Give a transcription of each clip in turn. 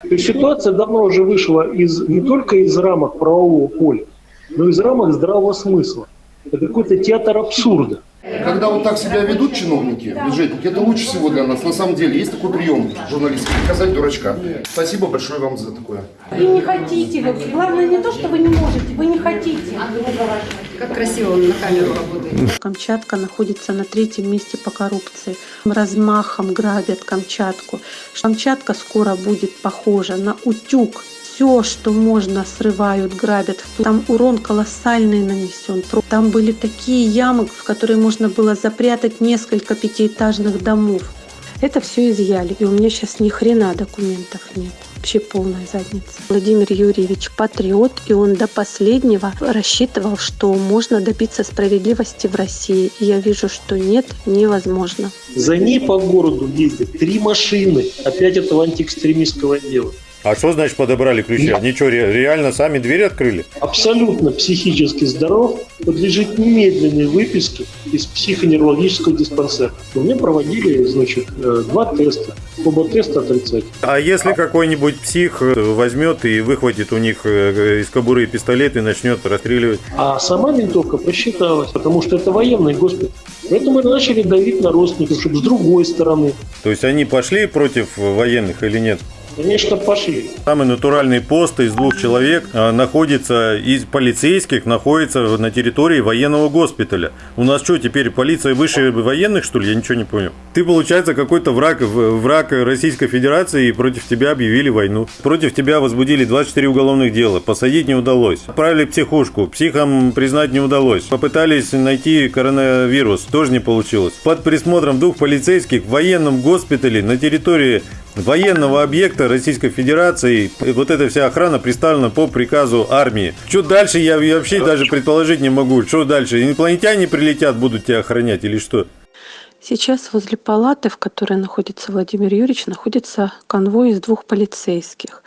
То есть ситуация давно уже вышла из, не только из рамок правового поля, но и из рамок здравого смысла. Это какой-то театр абсурда. Когда вот так себя ведут чиновники, бюджетники, это лучше всего для нас. На самом деле есть такой прием журналистский, показать дурачка. Спасибо большое вам за такое. Вы не хотите. Вы, главное не то, что вы не можете, вы не хотите. Как красиво он на камеру работает. Камчатка находится на третьем месте по коррупции. Размахом грабят Камчатку. Камчатка скоро будет похожа на утюг. Все, что можно, срывают, грабят. Там урон колоссальный нанесен. Там были такие ямы, в которые можно было запрятать несколько пятиэтажных домов. Это все изъяли, и у меня сейчас ни хрена документов нет. Вообще полная задница. Владимир Юрьевич патриот, и он до последнего рассчитывал, что можно добиться справедливости в России. И я вижу, что нет, невозможно. За ней по городу ездят три машины опять этого антиэкстремистского дела. А что значит подобрали ключи? Они что, ре- реально сами двери открыли? Абсолютно психически здоров, подлежит немедленной выписке из психоневрологического диспансера. Меня проводили, значит, э, два теста. Оба теста отрицательные. А если какой-нибудь псих э, возьмет и выхватит у них э, из кобуры пистолет и начнет расстреливать? А сама винтовка просчиталась, потому что это военный госпиталь. Поэтому мы начали давить на родственников, чтобы с другой стороны. То есть они пошли против военных или нет? Конечно, пошли. Самый натуральный пост из двух человек а, находится, из полицейских находится на территории военного госпиталя. У нас что, теперь полиция выше военных, что ли? Я ничего не понял. Ты, получается, какой-то враг, враг Российской Федерации, и против тебя объявили войну. Против тебя возбудили 24 уголовных дела. Посадить не удалось. Отправили психушку. Психом признать не удалось. Попытались найти коронавирус. Тоже не получилось. Под присмотром двух полицейских в военном госпитале на территории военного объекта Российской Федерации. И вот эта вся охрана представлена по приказу армии. Что дальше, я вообще даже предположить не могу. Что дальше? Инопланетяне прилетят, будут тебя охранять или что? Сейчас возле палаты, в которой находится Владимир Юрьевич, находится конвой из двух полицейских.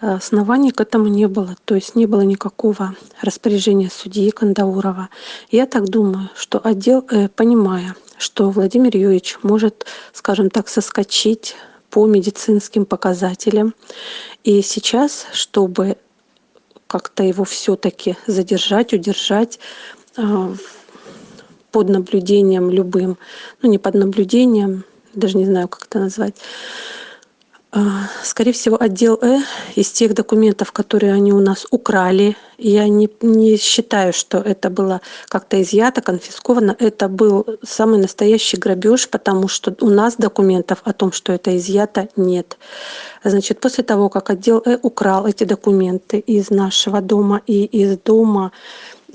Э, Оснований к этому не было, то есть не было никакого распоряжения судьи Кандаурова. Я так думаю, что отдел, э, понимая, что Владимир Юрьевич может, скажем так, соскочить по медицинским показателям, и сейчас, чтобы как-то его все-таки задержать, удержать, э, под наблюдением любым, ну не под наблюдением, даже не знаю, как это назвать. А, Скорее всего, отдел Э из тех документов, которые они у нас украли, я не, не считаю, что это было как-то изъято, конфисковано. Это был самый настоящий грабеж, потому что у нас документов о том, что это изъято, нет. Значит, после того, как отдел Э украл эти документы из нашего дома и из дома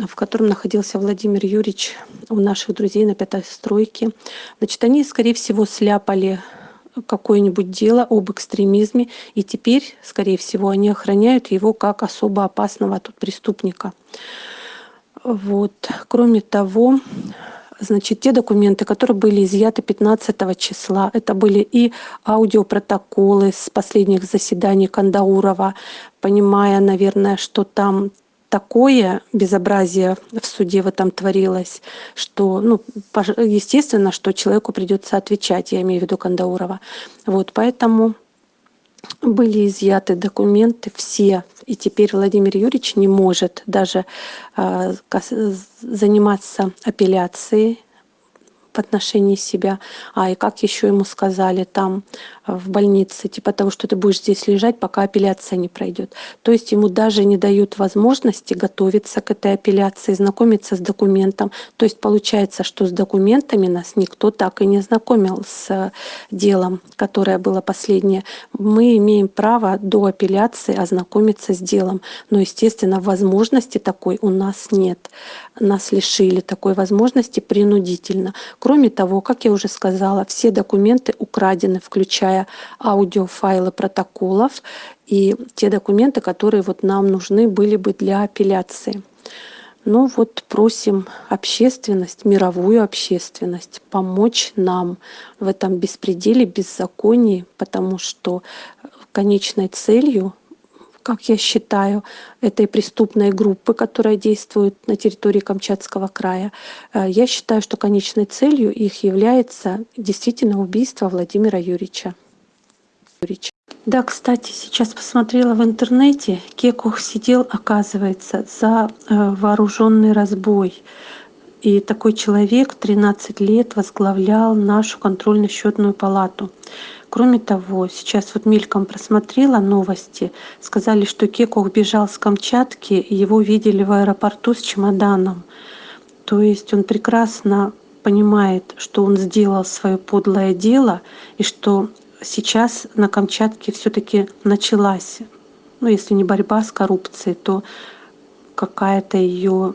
в котором находился Владимир Юрьевич у наших друзей на пятой стройке. Значит, они, скорее всего, сляпали какое-нибудь дело об экстремизме, и теперь, скорее всего, они охраняют его как особо опасного тут преступника. Вот. Кроме того, значит, те документы, которые были изъяты 15 числа, это были и аудиопротоколы с последних заседаний Кандаурова, понимая, наверное, что там такое безобразие в суде в этом творилось, что, ну, естественно, что человеку придется отвечать, я имею в виду Кандаурова. Вот, поэтому были изъяты документы все, и теперь Владимир Юрьевич не может даже кас- заниматься апелляцией в отношении себя. А и как еще ему сказали там э, в больнице, типа того, что ты будешь здесь лежать, пока апелляция не пройдет. То есть ему даже не дают возможности готовиться к этой апелляции, знакомиться с документом. То есть получается, что с документами нас никто так и не знакомил с э, делом, которое было последнее. Мы имеем право до апелляции ознакомиться с делом, но, естественно, возможности такой у нас нет. Нас лишили такой возможности принудительно. Кроме того, как я уже сказала, все документы украдены, включая аудиофайлы протоколов и те документы, которые вот нам нужны были бы для апелляции. Ну вот просим общественность, мировую общественность помочь нам в этом беспределе, беззаконии, потому что конечной целью как я считаю, этой преступной группы, которая действует на территории Камчатского края, э, я считаю, что конечной целью их является действительно убийство Владимира Юрьевича. Да, кстати, сейчас посмотрела в интернете, Кекух сидел, оказывается, за э, вооруженный разбой. И такой человек 13 лет возглавлял нашу контрольно-счетную палату. Кроме того, сейчас вот мельком просмотрела новости, сказали, что Кекух бежал с Камчатки, его видели в аэропорту с чемоданом. То есть он прекрасно понимает, что он сделал свое подлое дело, и что сейчас на Камчатке все-таки началась, ну если не борьба с коррупцией, то какая-то ее,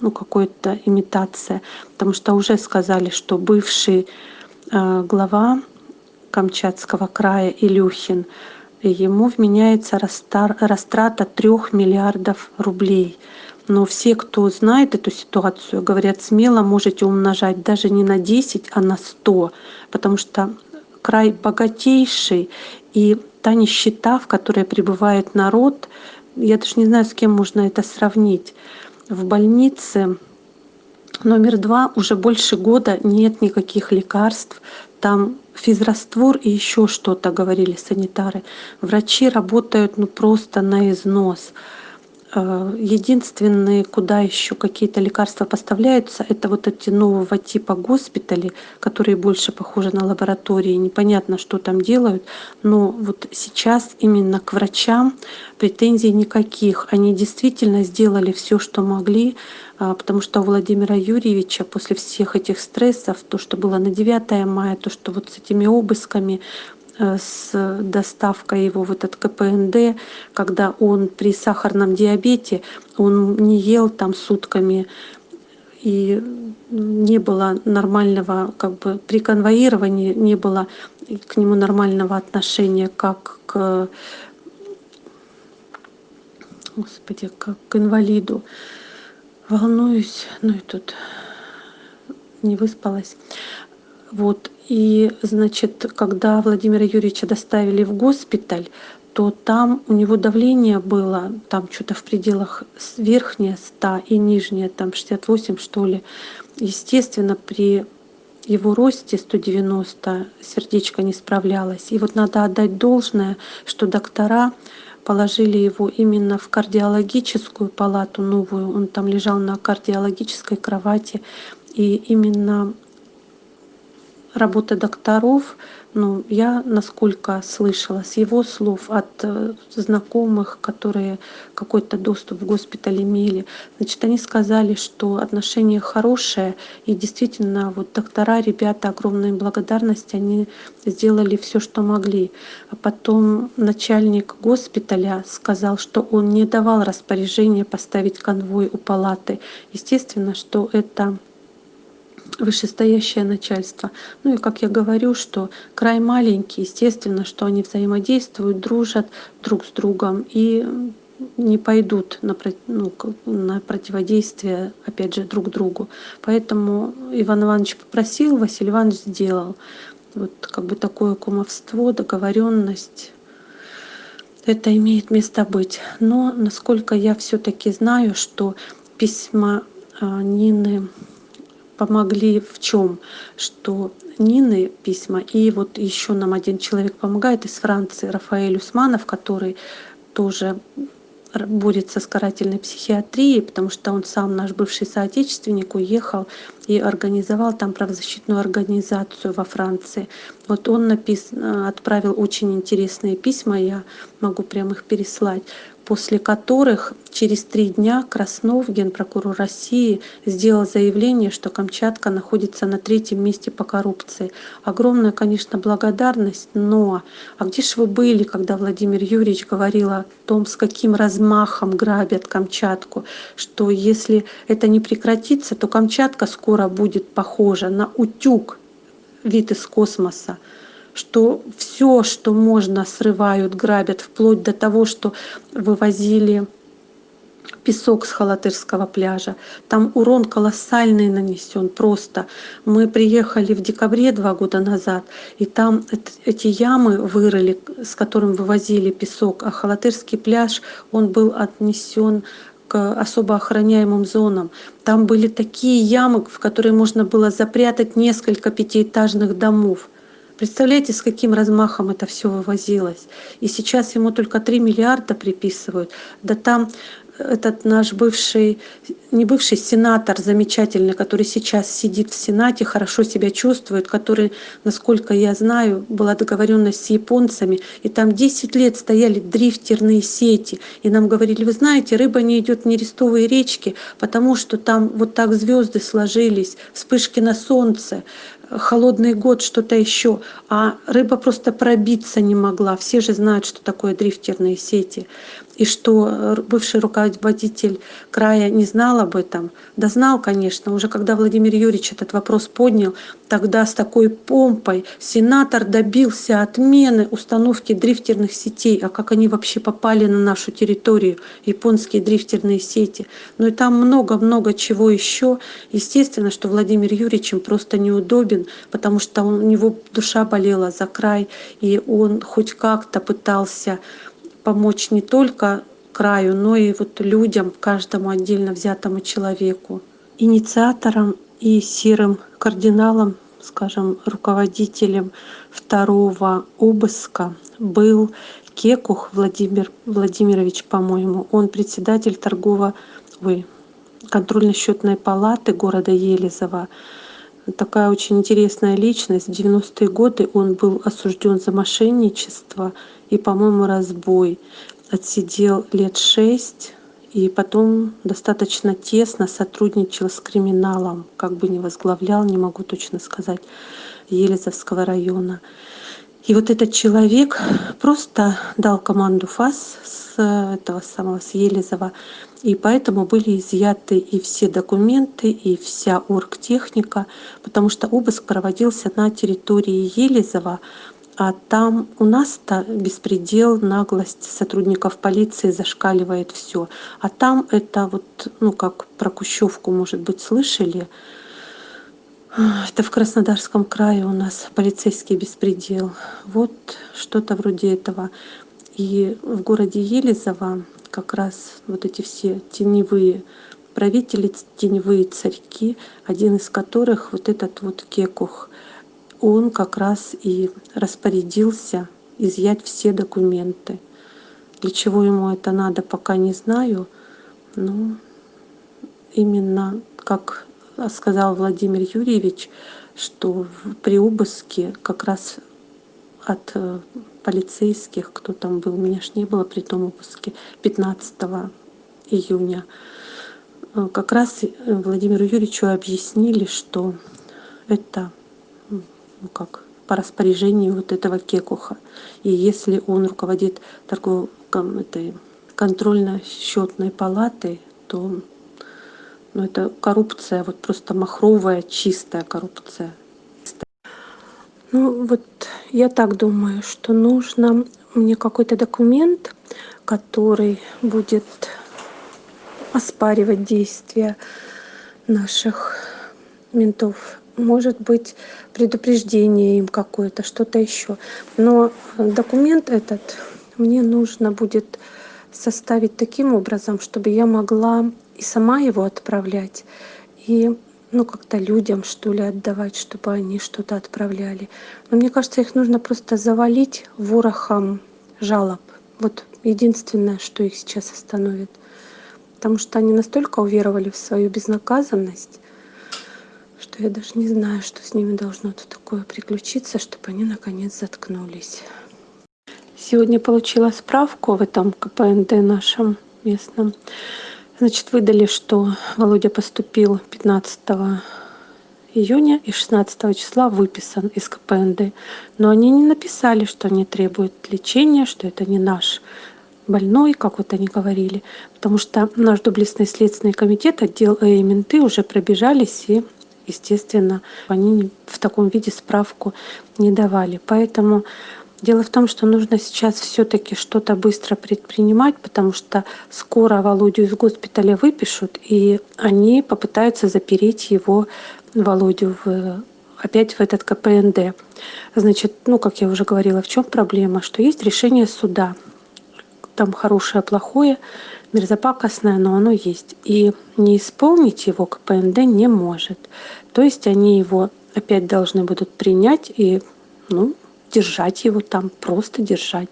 ну какая-то имитация, потому что уже сказали, что бывший э, глава Камчатского края Илюхин, ему вменяется растрата трех миллиардов рублей. Но все, кто знает эту ситуацию, говорят, смело можете умножать даже не на 10, а на 100, потому что край богатейший, и та нищета, в которой пребывает народ, я даже не знаю, с кем можно это сравнить. В больнице номер два уже больше года нет никаких лекарств, там физраствор и еще что-то, говорили санитары. Врачи работают ну, просто на износ. Э, единственные, куда еще какие-то лекарства поставляются, это вот эти нового типа госпитали, которые больше похожи на лаборатории. Непонятно, что там делают. Но вот сейчас именно к врачам претензий никаких. Они действительно сделали все, что могли, а, потому что у Владимира Юрьевича после всех этих стрессов, то, что было на 9 мая, то, что вот с этими обысками, с доставкой его в этот КПНД, когда он при сахарном диабете, он не ел там сутками, и не было нормального, как бы при конвоировании не было к нему нормального отношения, как к, господи, как к инвалиду. Волнуюсь, ну и тут не выспалась. Вот. И, значит, когда Владимира Юрьевича доставили в госпиталь, то там у него давление было, там что-то в пределах верхнее 100 и нижнее там 68 что ли. Естественно, при его росте 190 сердечко не справлялось. И вот надо отдать должное, что доктора положили его именно в кардиологическую палату новую. Он там лежал на кардиологической кровати. И именно работа докторов, ну, я, насколько слышала, с его слов от э, знакомых, которые какой-то доступ в госпиталь имели, значит, они сказали, что отношение хорошее, и действительно, вот доктора, ребята, огромная благодарность, они сделали все, что могли. А потом начальник госпиталя сказал, что он не давал распоряжения поставить конвой у палаты. Естественно, что это вышестоящее начальство. Ну и как я говорю, что край маленький, естественно, что они взаимодействуют, дружат друг с другом и не пойдут на, ну, на противодействие, опять же, друг другу. Поэтому Иван Иванович попросил, Василий Иванович сделал. Вот как бы такое кумовство, договоренность, это имеет место быть. Но насколько я все-таки знаю, что письма а, Нины помогли в чем? Что Нины письма, и вот еще нам один человек помогает из Франции, Рафаэль Усманов, который тоже борется с карательной психиатрией, потому что он сам, наш бывший соотечественник, уехал и организовал там правозащитную организацию во Франции. Вот он напис... отправил очень интересные письма, я могу прямо их переслать после которых через три дня Краснов, генпрокурор России, сделал заявление, что Камчатка находится на третьем месте по коррупции. Огромная, конечно, благодарность, но а где же вы были, когда Владимир Юрьевич говорил о том, с каким размахом грабят Камчатку, что если это не прекратится, то Камчатка скоро будет похожа на утюг, вид из космоса что все, что можно, срывают, грабят, вплоть до того, что вывозили песок с Халатырского пляжа. Там урон колоссальный нанесен просто. Мы приехали в декабре два года назад, и там эти ямы вырыли, с которым вывозили песок, а Халатырский пляж, он был отнесен к особо охраняемым зонам. Там были такие ямы, в которые можно было запрятать несколько пятиэтажных домов Представляете, с каким размахом это все вывозилось? И сейчас ему только 3 миллиарда приписывают. Да там этот наш бывший, не бывший сенатор замечательный, который сейчас сидит в Сенате, хорошо себя чувствует, который, насколько я знаю, была договоренность с японцами, и там 10 лет стояли дрифтерные сети, и нам говорили, вы знаете, рыба не идет в нерестовые речки, потому что там вот так звезды сложились, вспышки на солнце, холодный год, что-то еще, а рыба просто пробиться не могла. Все же знают, что такое дрифтерные сети и что э, бывший руководитель края не знал об этом. Да знал, конечно, уже когда Владимир Юрьевич этот вопрос поднял, тогда с такой помпой сенатор добился отмены установки дрифтерных сетей. А как они вообще попали на нашу территорию, японские дрифтерные сети. Ну и там много-много чего еще. Естественно, что Владимир Юрьевич им просто неудобен, потому что у него душа болела за край, и он хоть как-то пытался помочь не только краю, но и вот людям, каждому отдельно взятому человеку. Инициатором и серым кардиналом, скажем, руководителем второго обыска был Кекух Владимир Владимирович, по-моему. Он председатель торгово, ой, контрольно-счетной палаты города Елизово. Такая очень интересная личность. В 90-е годы он был осужден за мошенничество и, по-моему, разбой. Отсидел лет шесть и потом достаточно тесно сотрудничал с криминалом, как бы не возглавлял, не могу точно сказать, Елизовского района. И вот этот человек просто дал команду ФАС с этого самого, с Елизова, и поэтому были изъяты и все документы, и вся оргтехника, потому что обыск проводился на территории Елизова, а там у нас-то беспредел, наглость сотрудников полиции зашкаливает все. А там это вот, ну как про Кущевку, может быть, слышали. Это в Краснодарском крае у нас полицейский беспредел. Вот что-то вроде этого. И в городе Елизово как раз вот эти все теневые правители, теневые царьки, один из которых вот этот вот Кекух – он как раз и распорядился изъять все документы. Для чего ему это надо, пока не знаю. Но именно, как сказал Владимир Юрьевич, что при обыске как раз от э, полицейских, кто там был, меня ж не было при том обыске, 15 июня, э, как раз э, Владимиру Юрьевичу объяснили, что это ну как, по распоряжению вот этого кекуха. И если он руководит торговой этой контрольно-счетной палатой, то ну, это коррупция, вот просто махровая, чистая коррупция. Ну вот я так думаю, что нужно мне какой-то документ, который будет оспаривать действия наших ментов может быть предупреждение им какое-то, что-то еще. Но документ этот мне нужно будет составить таким образом, чтобы я могла и сама его отправлять, и ну как-то людям что ли отдавать, чтобы они что-то отправляли. Но мне кажется, их нужно просто завалить ворохом жалоб. Вот единственное, что их сейчас остановит. Потому что они настолько уверовали в свою безнаказанность, что я даже не знаю, что с ними должно тут такое приключиться, чтобы они наконец заткнулись. Сегодня получила справку в этом КПНД нашем местном. Значит, выдали, что Володя поступил 15 июня и 16 числа выписан из КПНД. Но они не написали, что они требуют лечения, что это не наш больной, как вот они говорили. Потому что наш доблестный следственный комитет, отдел и менты уже пробежались и естественно, они в таком виде справку не давали. Поэтому дело в том, что нужно сейчас все-таки что-то быстро предпринимать, потому что скоро Володю из госпиталя выпишут, и они попытаются запереть его, Володю, в, опять в этот КПНД. Значит, ну, как я уже говорила, в чем проблема? Что есть решение суда. Там хорошее, плохое, мерзопакостное, но оно есть. И не исполнить его КПНД не может. То есть они его опять должны будут принять и ну, держать его там, просто держать.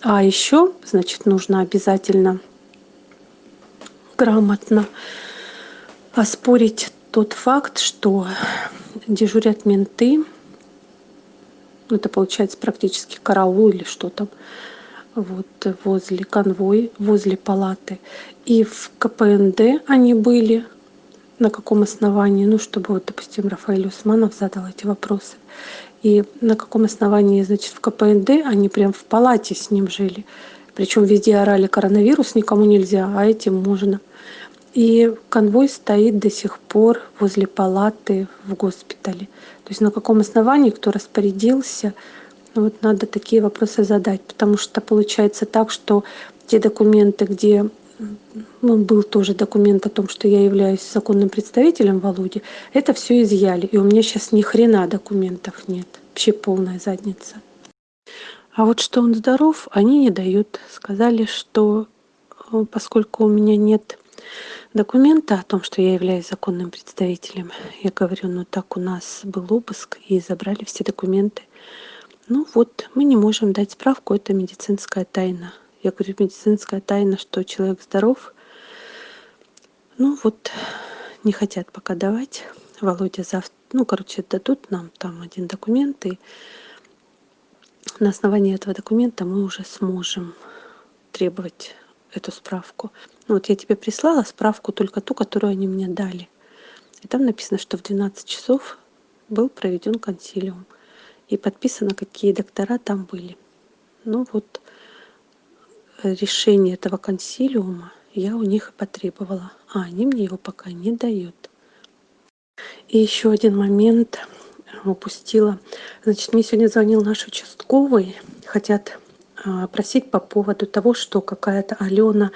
А еще, значит, нужно обязательно грамотно оспорить тот факт, что дежурят менты, ну, это получается практически караул или что там, вот возле конвой, возле палаты. И в КПНД они были, на каком основании, ну, чтобы вот, допустим, Рафаэль Усманов задал эти вопросы. И на каком основании, значит, в КПНД они прям в палате с ним жили. Причем везде орали коронавирус, никому нельзя, а этим можно. И конвой стоит до сих пор возле палаты в госпитале. То есть на каком основании, кто распорядился, вот надо такие вопросы задать, потому что получается так, что те документы, где ну, был тоже документ о том, что я являюсь законным представителем Володи, это все изъяли. И у меня сейчас ни хрена документов нет. Вообще полная задница. А вот что он здоров, они не дают. Сказали, что э, поскольку у меня нет документа о том, что я являюсь законным представителем. Я говорю, ну так у нас был обыск и забрали все документы. Ну вот, мы не можем дать справку, это медицинская тайна. Я говорю, медицинская тайна, что человек здоров. Ну вот, не хотят пока давать. Володя завтра, ну, короче, дадут нам там один документ, и на основании этого документа мы уже сможем требовать эту справку. Ну, вот я тебе прислала справку только ту, которую они мне дали. И там написано, что в 12 часов был проведен консилиум. И подписано, какие доктора там были. Ну вот, решение этого консилиума я у них и потребовала. А они мне его пока не дают. И еще один момент упустила. Значит, мне сегодня звонил наш участковый. Хотят а, просить по поводу того, что какая-то Алена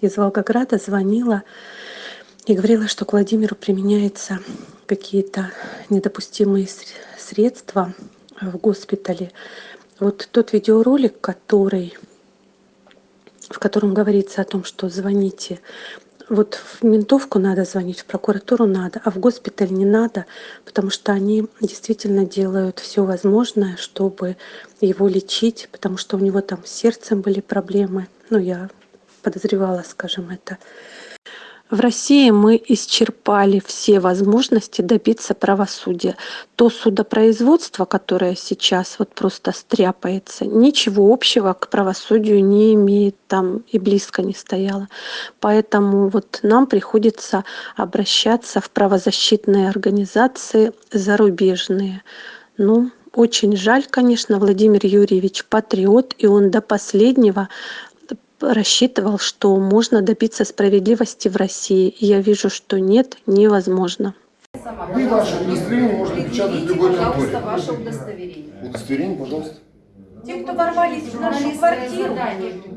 из Волгограда звонила и говорила, что к Владимиру применяются какие-то недопустимые средства в госпитале. Вот тот видеоролик, который, в котором говорится о том, что звоните вот в ментовку надо звонить, в прокуратуру надо, а в госпиталь не надо, потому что они действительно делают все возможное, чтобы его лечить, потому что у него там с сердцем были проблемы. Ну, я подозревала, скажем, это. В России мы исчерпали все возможности добиться правосудия. То судопроизводство, которое сейчас вот просто стряпается, ничего общего к правосудию не имеет, там и близко не стояло. Поэтому вот нам приходится обращаться в правозащитные организации зарубежные. Ну, очень жаль, конечно, Владимир Юрьевич патриот, и он до последнего рассчитывал, что можно добиться справедливости в России. И я вижу, что нет, невозможно. Вы ваше удостоверение можно печатать в любой конторе. Пожалуйста, ваше удостоверение. Удостоверение, пожалуйста. Те, кто ворвались в нашу квартиру,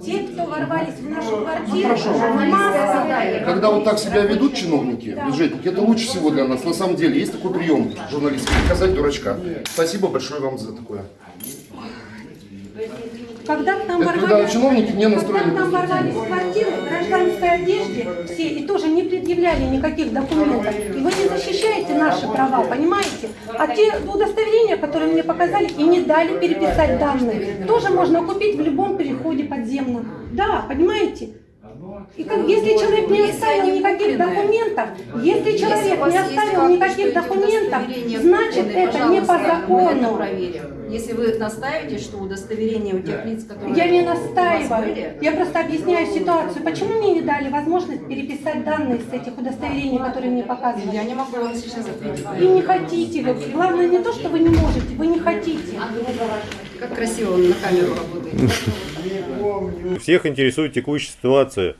те, кто ворвались в нашу квартиру, хорошо. в масках. Когда вот так себя ведут чиновники, бюджетники, это лучше всего для нас. На самом деле, есть такой прием журналистский, показать дурачка. Спасибо большое вам за такое. Когда к нам Это когда ворвались, чиновники не когда настроены к нам ворвались в квартиру в гражданской одежде все и тоже не предъявляли никаких документов. И вы не защищаете наши права, понимаете? А те удостоверения, которые мне показали и не дали переписать данные, тоже можно купить в любом переходе подземном. Да, понимаете? И как, если человек не оставил никаких документов, если человек не оставил никаких документов, значит это не по закону. Если вы настаиваете, что удостоверение у тех лиц, которые Я не настаиваю. были, Я просто объясняю ситуацию. Почему мне не дали возможность переписать данные с этих удостоверений, которые мне показывали? я не могу вам сейчас ответить. И не хотите вы. Главное не то, что вы не можете, вы не хотите. Как красиво он на камеру работает. Всех интересует текущая ситуация.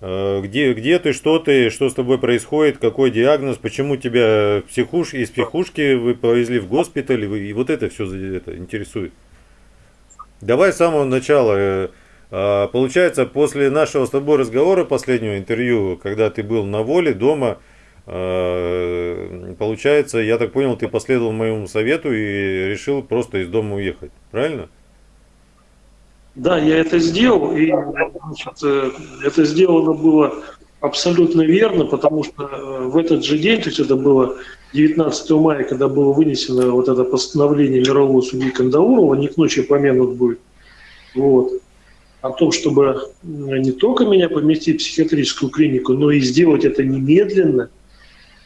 Э, Где, где ты, что ты, что с тобой происходит, какой диагноз, почему тебя психуш... из психушки вы повезли в госпиталь, и вот это все это интересует. Давай с самого начала. Э, а, Получается, после нашего с тобой разговора, последнего интервью, когда ты был на воле дома, э, получается, я так понял, ты последовал моему совету и решил просто из дома уехать. Правильно? Да, я это сделал, и значит, э, это сделано было абсолютно верно, потому что э, в этот же день, то есть это было 19 мая, когда было вынесено вот это постановление мирового судьи Кандаурова, не к ночи помянут будет, вот, о том, чтобы не только меня поместить в психиатрическую клинику, но и сделать это немедленно,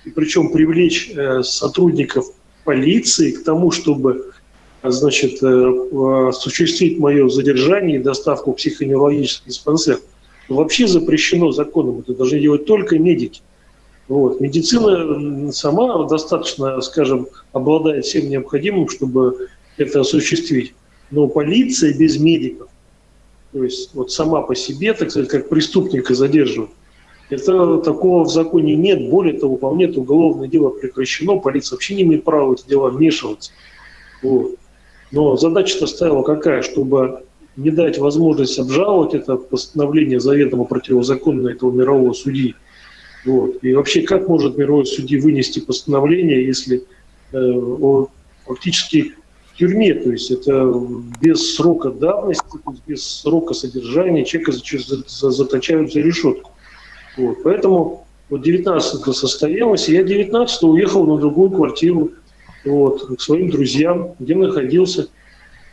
и причем привлечь э, сотрудников полиции к тому, чтобы значит, э, осуществить мое задержание и доставку в психоневрологический диспансер. Вообще запрещено законом. Это должны делать только медики. Вот. Медицина сама достаточно, скажем, обладает всем необходимым, чтобы это осуществить. Но полиция без медиков, то есть вот сама по себе, так сказать, как преступника задерживать, это такого в законе нет. Более того, это уголовное дело прекращено, полиция вообще не имеет права в эти дела вмешиваться. Вот. Но задача-то стояла какая? Чтобы не дать возможность обжаловать это постановление заведомо противозаконно этого мирового судьи. Вот. И вообще, как может мировой судьи вынести постановление, если э, он фактически в тюрьме, то есть это без срока давности, без срока содержания человека заточают за решетку. Вот. Поэтому вот 19 состоялось, и я 19 уехал на другую квартиру вот, к своим друзьям, где находился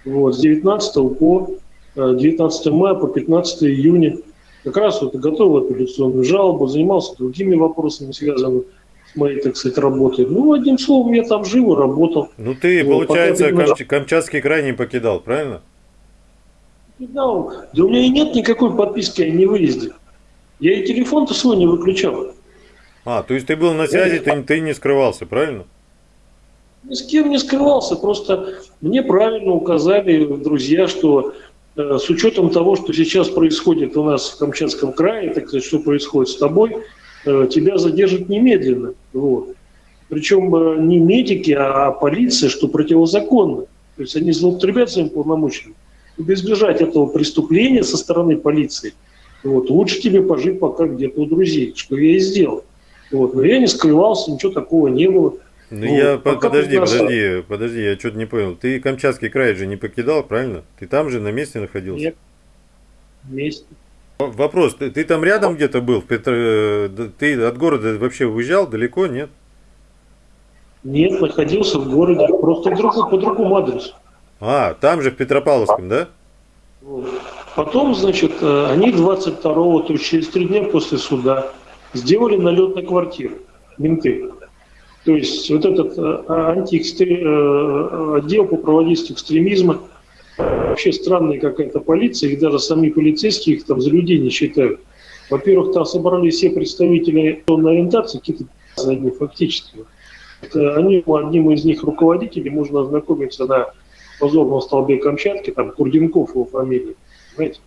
вот, с 19 по 19 э, мая по 15 июня. Как раз вот готовил апелляционную жалобу, занимался другими вопросами, связанными с моей, так сказать, работой. Ну, одним словом, я там жил и работал. Ну, ты, вот, получается, Камч... Камчатский край не покидал, правильно? Покидал. Да у меня и нет никакой подписки о невыезде. Я и телефон-то свой не выключал. А, то есть ты был на связи, ты, ты не скрывался, правильно? Ни с кем не скрывался, просто мне правильно указали друзья, что э, с учетом того, что сейчас происходит у нас в Камчатском крае, так сказать, что происходит с тобой, э, тебя задержат немедленно. Вот. Причем э, не медики, а полиция, что противозаконно. То есть они злоупотребляют своим полномочиями. Чтобы избежать этого преступления со стороны полиции, вот, лучше тебе пожить пока где-то у друзей, что я и сделал. Вот. Но я не скрывался, ничего такого не было. Ну, ну я, подожди, подожди, подожди, я что-то не понял. Ты Камчатский край же не покидал, правильно? Ты там же на месте находился? Нет, месте. Вопрос, ты, ты там рядом где-то был? В Петр... Э, ты от города вообще уезжал далеко, нет? Нет, находился в городе, просто друг, по другому адресу. А, там же в Петропавловском, да? Потом, значит, э, они 22-го, то есть через три дня после суда, сделали налет на квартиру, менты. То есть вот этот э, антиэкстре... Э, отдел по проводительству экстремизма, вообще странная какая-то полиция, их даже сами полицейские их там за людей не считают. Во-первых, там собрались все представители на ориентации, какие-то задние фактически. Это они, одним из них руководителей, можно ознакомиться на позорном столбе Камчатки, там Курденков его фамилия. Знаете,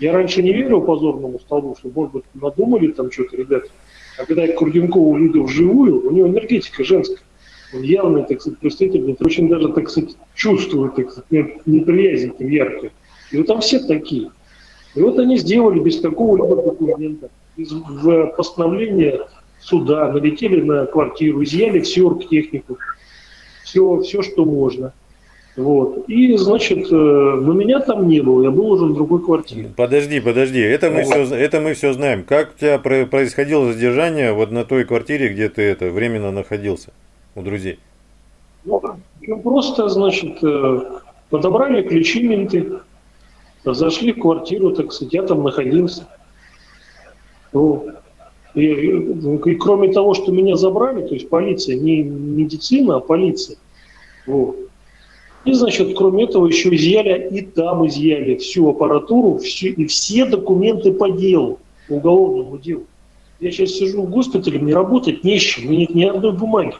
я раньше не верил позорному столбу, что, может быть, надумали там что-то, ребята. А когда я Курденкова увидел вживую, у него энергетика женская. Он явно, так сказать, представитель, очень даже, так сказать, чувствует, так сказать, неприязнь там яркая. И вот там все такие. И вот они сделали без какого-либо документа, без постановления суда, налетели на квартиру, изъяли всю оргтехнику, все, все, что можно. Вот. И, значит, э, но меня там не было, я был уже в другой квартире. Подожди, подожди, это мы, вот. все, это мы все знаем. Как у тебя происходило задержание вот на той квартире, где ты это временно находился у друзей? Ну, просто, значит, э, подобрали ключи менты, зашли в квартиру, так сказать, я там находился. Вот. И, и, и кроме того, что меня забрали, то есть полиция, не медицина, а полиция, вот, и, значит, кроме этого, еще изъяли, и там изъяли всю аппаратуру, всю, и все документы по делу, по уголовному делу. Я сейчас сижу в госпитале, мне работать не с чем, нет ни одной бумаги.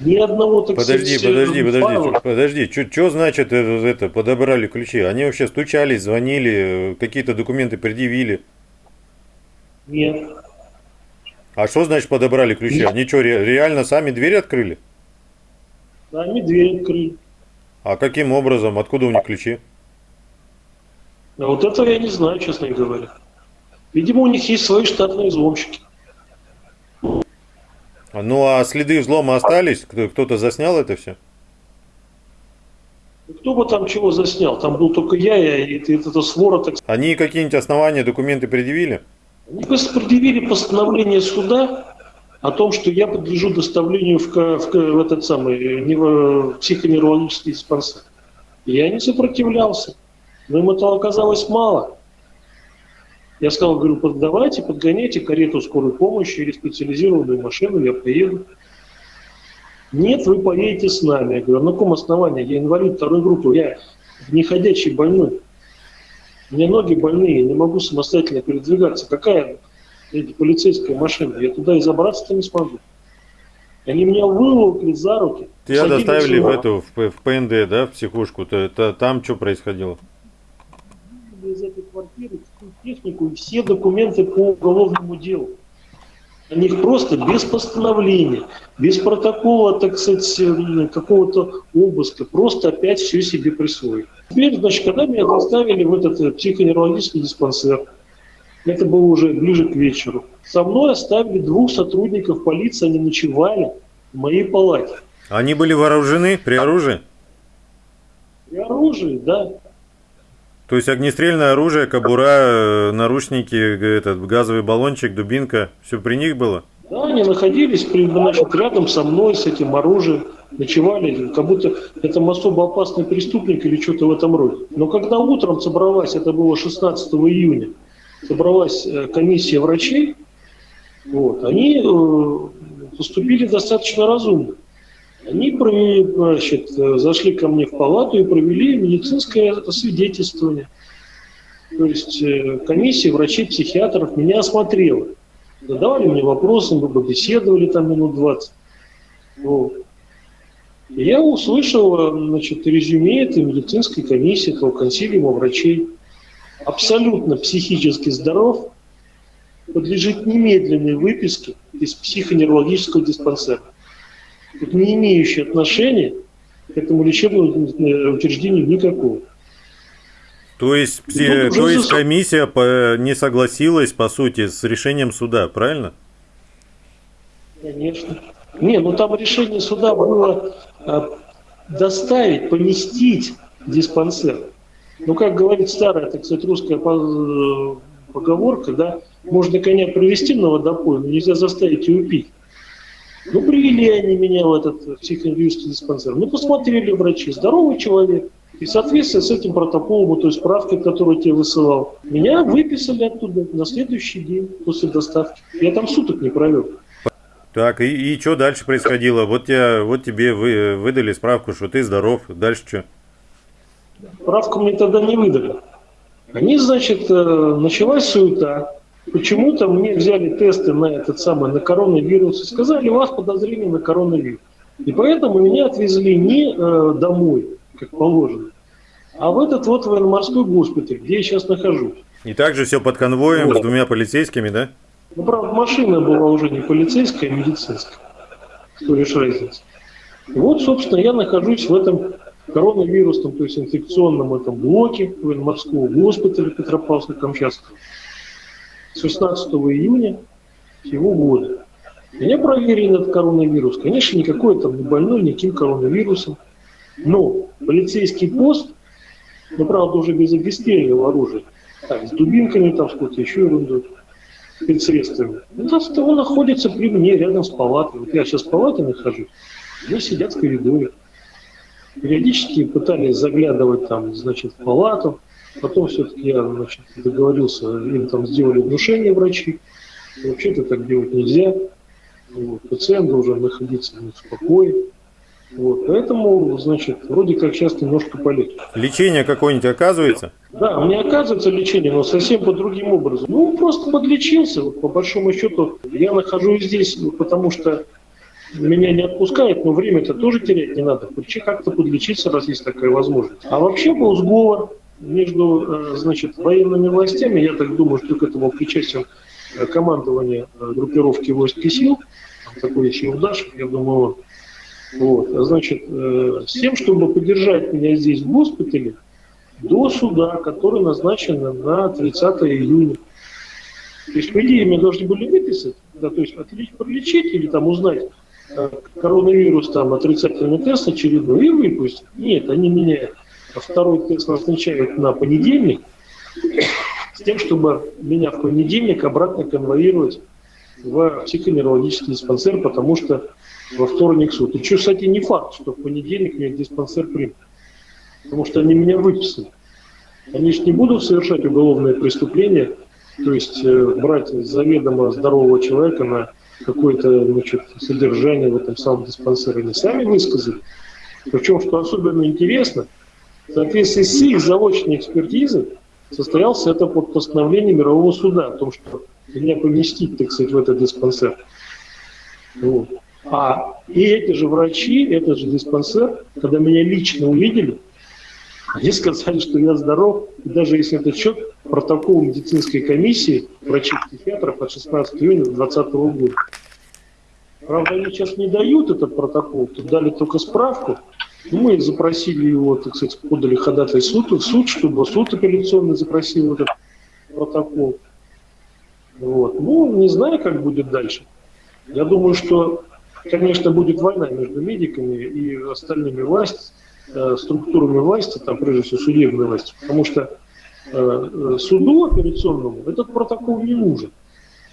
Ни одного, так подожди, подожди, подожди, файла. подожди, что значит это, это, подобрали ключи? Они вообще стучались, звонили, какие-то документы предъявили? Нет. А что значит подобрали ключи? Нет. Они что, реально сами дверь открыли? Сами дверь открыли. А каким образом? Откуда у них ключи? А вот этого я не знаю, честно говоря. Видимо, у них есть свои штатные взломщики. Ну а следы взлома остались? Кто-то заснял это все? Кто бы там чего заснял? Там был только я и это, это свора. Так... Они какие-нибудь основания, документы предъявили? Они просто предъявили постановление суда о том, что я подлежу доставлению в, в, в этот самый э, нево- психоневрологический диспансер. Я не сопротивлялся, но им этого оказалось мало. Я сказал, говорю, «Под- давайте, подгоняйте карету скорой помощи или специализированную машину, я поеду. Нет, вы поедете с нами. Я говорю, на каком основании? Я инвалид второй группы, я неходячий больной. Меня ноги больные, я не могу самостоятельно передвигаться. Какая эти, полицейская машина? Я туда и забраться-то не смогу. Они меня выволокли за руки. Тебя доставили в эту, в, в ПНД, да, в психушку. То, это, там что происходило? из этой квартиры всю технику и все документы по уголовному делу. Они их просто без постановления, без протокола, так сказать, какого-то обыска, просто опять все себе присвоили. Теперь, значит, когда меня доставили в этот э, психоневрологический диспансер, это было уже ближе к вечеру, со мной оставили двух сотрудников полиции, они ночевали в моей палате. Они были вооружены при оружии? И оружие, да, То есть огнестрельное оружие, кобура, э, наручники, этот газовый баллончик, дубинка, все при них было? Да, они находились при- значит, рядом со мной с этим оружием, ночевали, как будто это особо опасный преступник или что-то в этом роде. Но когда утром собралась, это было 16 июня, собралась э, комиссия врачей, вот, они э, поступили достаточно разумно. Они провели, значит, э, зашли ко мне в палату и провели медицинское освидетельствование. То есть комиссия врачей-психиатров меня осмотрела. Задавали мне вопросы, мы побеседовали там минут 20. Вот. Я услышал значит, резюме этой медицинской комиссии, этого консилиума врачей. Абсолютно психически здоров, подлежит немедленной выписке из психоневрологического диспансера. Не имеющий отношения к этому лечебному э, учреждению никакого. То есть, пси- Ну, то есть комиссия по- не согласилась, по сути, с решением суда, правильно? Конечно. Не, ну там решение суда было э, доставить, поместить диспансер. Ну, как говорит старая, так сказать, русская по- поговорка, да, можно коня привести на водопой, но нельзя заставить его пить. Ну, привели они меня в этот психоневрологический диспансер. Ну, посмотрели врачи, здоровый человек. И в соответствии с этим протоколом, той справкой, которую я тебе высылал, меня выписали оттуда на следующий день после доставки. Я там суток не провел. Так, и, что дальше происходило? Вот, тебя, вот тебе вы, выдали справку, что ты здоров. Дальше что? Справку мне тогда не выдали. Они, значит, э, началась суета. Почему-то мне взяли тесты на этот самый, на коронавирус и сказали, у вас подозрение на коронавирус. И поэтому меня отвезли не э, домой, как положено, а в этот вот военно-морской госпиталь, где я сейчас нахожусь. И также все под конвоем Вот. с двумя полицейскими, да? Ну, правда, машина была уже не полицейская, а медицинская. Что лишь разница. Вот, собственно, я нахожусь в этом коронавирусном, то есть инфекционном этом блоке военно-морского госпиталя Петропавловска-Камчатского. 16 июня сего года. Меня проверили на коронавирус. Конечно, никакой там не больной никаким коронавирусом. Но полицейский пост, ну, правда, уже без огнестрельного оружия, так, с дубинками, там, с какой-то еще ерундой, спецсредствами. Это он находится при мне, рядом с палатой. Вот я сейчас в палате нахожусь, они сидят в коридоре. Периодически пытались заглядывать там, значит, в палату. Потом все-таки я, значит, договорился, им там сделали внушение врачи. Вообще-то так делать нельзя. Вот. Пациент должен находиться в покое. Вот. Поэтому, значит, вроде как сейчас немножко полегче. Лечение какое-нибудь оказывается? Да, мне оказывается лечение, но совсем по другим образом. Ну, просто подлечился. Вот, по большому счету, я нахожусь здесь, ну, потому что меня не отпускают, но время-то тоже терять не надо. Почти как-то подлечиться, раз есть такая возможность. А вообще был сговор между, э, значит, военными властями. Я так думаю, что к этому причастен э, командование э, группировки войск и сил. Такой есть Юрдашев, я думаю, он. Вот. Значит, с тем, чтобы поддержать меня здесь в госпитале, до суда, который назначен на 30 июня. То есть, по идее, меня должны были выписать, да, то есть отлич, пролечить или там узнать коронавирус, там, отрицательный тест очередной и выпустить. Нет, они меня второй тест назначают на понедельник, с тем, чтобы меня в понедельник обратно конвоировать в психоневрологический диспансер, потому что во вторник суд. И что, кстати, не факт, что в понедельник меня диспансер примут. Потому что они меня выписали. Они же не будут совершать уголовное преступление, то есть э, брать заведомо здорового человека на какое-то содержание в этом самом диспансере. Они сами высказали. Причем, что особенно интересно, в соответствии с их заочной экспертизой состоялся это под постановлением мирового суда о том, что меня поместить, так сказать, в этот диспансер. Вот. А и эти же врачи, этот же диспансер, когда меня лично увидели, они сказали, что я здоров, и даже если это счет протокол медицинской комиссии врачей-психиатров от 16 июня 2020 года. Правда, они сейчас не дают этот протокол, тут дали только справку. Мы запросили его, так сказать, подали ходатай суд, в суд, чтобы суд апелляционный запросил этот протокол. Вот. Ну, не знаю, как будет дальше. Я думаю, что, конечно, будет война между медиками и остальными властями, структурами власти, там, прежде всего, судебной власти, потому что э, суду операционному этот протокол не нужен.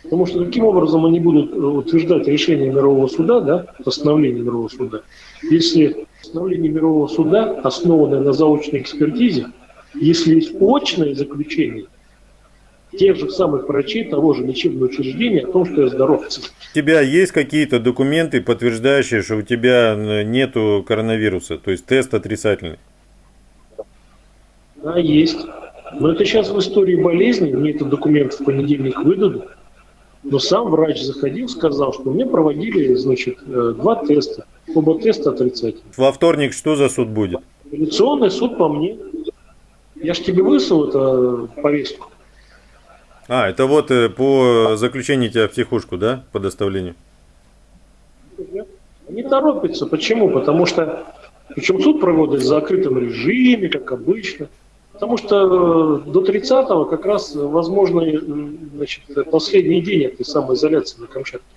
Потому что каким образом они будут э, утверждать решение мирового суда, да, постановление мирового суда, если постановление мирового суда, основанное на заочной экспертизе, если есть очное заключение – тех же самых врачей того же лечебного учреждения о том, что я здоров. У тебя есть какие-то документы, подтверждающие, что у тебя нету коронавируса, то есть тест отрицательный? Да, есть. Но это сейчас в истории болезни, мне этот документ в понедельник выдадут. Но сам врач заходил, сказал, что мне проводили, значит, э, два теста. Оба теста отрицательные. Во вторник что за суд будет? Апелляционный суд по мне. Я же тебе выслал это повестку. А, это вот э, по заключению тебя в психушку, да, по доставлению? Не торопится. Почему? Потому что, причем суд проводит в закрытом режиме, как обычно. Потому что э, до 30-го как раз возможно э, значит, последний день этой самоизоляции на Камчатке.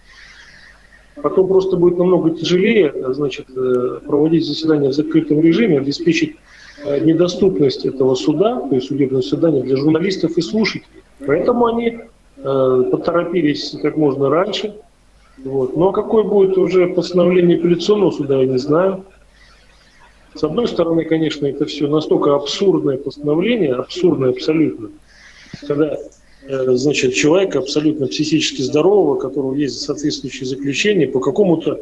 Потом просто будет намного тяжелее значит, проводить заседание в закрытом режиме, обеспечить недоступность этого суда, то есть судебного заседания для журналистов и слушателей. Поэтому они э, поторопились как можно раньше. Вот. Но какое будет уже постановление апелляционного суда, я не знаю. С одной стороны, конечно, это все настолько абсурдное постановление, абсурдное абсолютно, когда э, значит, человека абсолютно психически здорового, у которого есть соответствующее заключение, по какому-то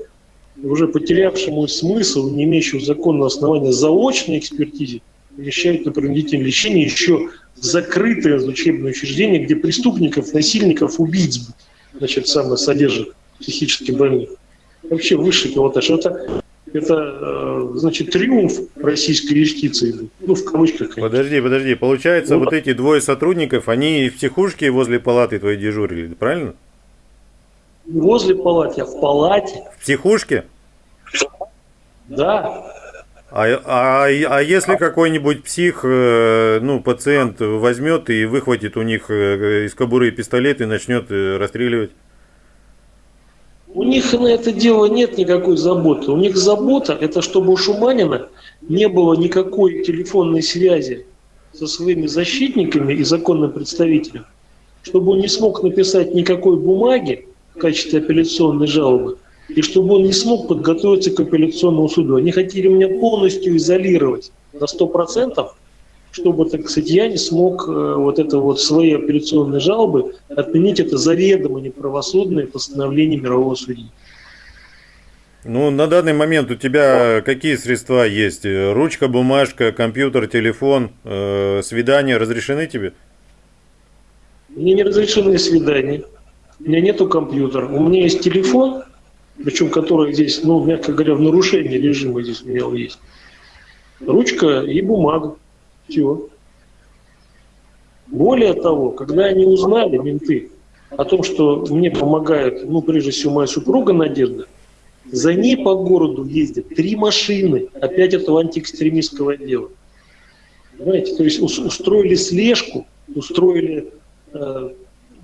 уже потерявшему смысл, не имеющему законного основания заочной экспертизе, помещают на принудительное лечение еще в закрытое учебное учреждение, где преступников, насильников, убийц значит, самое содержат психически больных. Вообще высший пилотаж. Это, это э, значит, триумф российской юстиции. Ну, в кавычках, конечно. Подожди, подожди. Получается, вот, вот эти двое сотрудников, они в психушке возле палаты твоей дежурили, правильно? возле палаты, а в палате. В психушке? Да. А, а, а если какой-нибудь псих, э, ну, пациент возьмет и выхватит у них э, из кобуры пистолет и начнет э, расстреливать? У них на это дело нет никакой заботы. У них забота – это чтобы у Шуманина не было никакой телефонной связи со своими защитниками и законным представителем, чтобы он не смог написать никакой бумаги в качестве апелляционной жалобы, и чтобы он не смог подготовиться к апелляционному суду. Они хотели меня полностью изолировать на 100%, чтобы, так сказать, я не смог э, вот это вот свои апелляционные жалобы отменить это заведомо неправосудное постановление мирового судьи. Ну, на данный момент у тебя какие средства есть? Ручка, бумажка, компьютер, телефон, э, свидания разрешены тебе? Мне не разрешены свидания. У меня нету компьютера. У меня есть телефон, причем который здесь, ну, мягко говоря, в нарушении режима здесь у есть. Ручка и бумага. Все. Более того, когда они узнали, менты, о том, что мне помогает, ну, прежде всего, моя супруга Надежда, за ней по городу ездят три машины, опять этого антиэкстремистского отдела. Понимаете, то есть устроили слежку, устроили э,